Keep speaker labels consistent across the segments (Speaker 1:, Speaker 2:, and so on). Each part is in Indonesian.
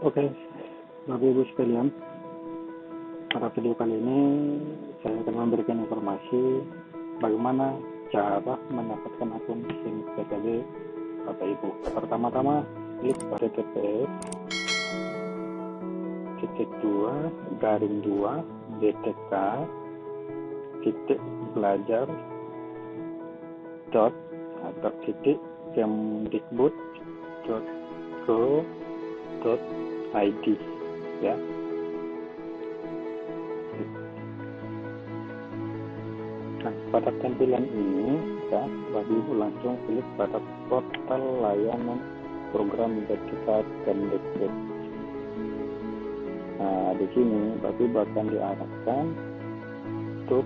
Speaker 1: Oke, Bapak Ibu sekalian, pada video kali ini saya akan memberikan informasi bagaimana cara mendapatkan akun SIM PTB Bapak Ibu. Pertama-tama klik https titik dua garing dua btk titik belajar dot atau titik kemdikbud dot go id ya. Nah pada tampilan ini ya bagi ibu langsung klik pada portal layanan program sertifikat Kemdikbud nah di sini bagi akan diarahkan untuk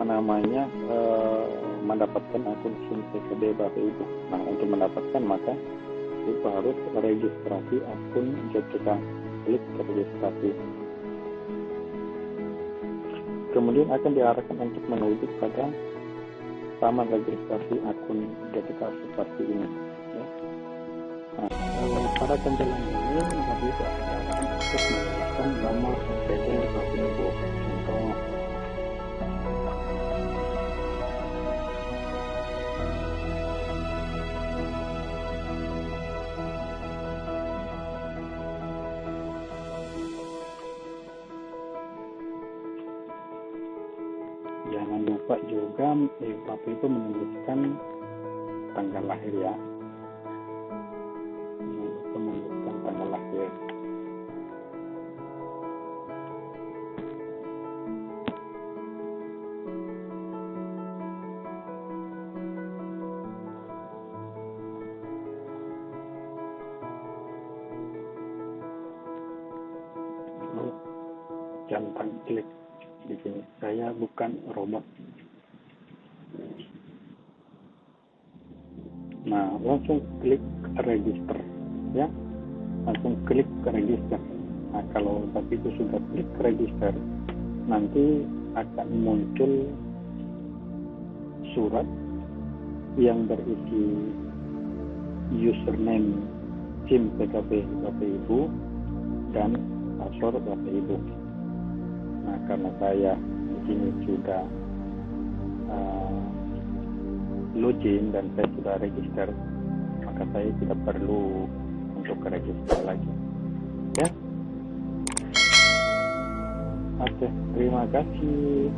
Speaker 1: namanya eh, mendapatkan akun SIM PKB Bapak Ibu. Nah untuk mendapatkan maka itu harus registrasi akun JTK klik registrasi. Kemudian akan diarahkan untuk menuju pada taman registrasi akun JTK seperti ini. Ya. nah, pada tampilan ini itu akan untuk menjelaskan nomor SPG jangan lupa juga eh, Bapak itu menuliskan tanggal lahir ya. Menuliskan tanggal lahir. Jangan klik di. Saya bukan robot. Nah, langsung klik register ya. Langsung klik register. Nah, kalau tapi itu sudah klik register, nanti akan muncul surat yang berisi username SIM PKB Bapak Ibu dan password Bapak Ibu. Karena saya di sini sudah uh, login dan saya sudah register, maka saya tidak perlu untuk register lagi. Ya. Oke, terima kasih.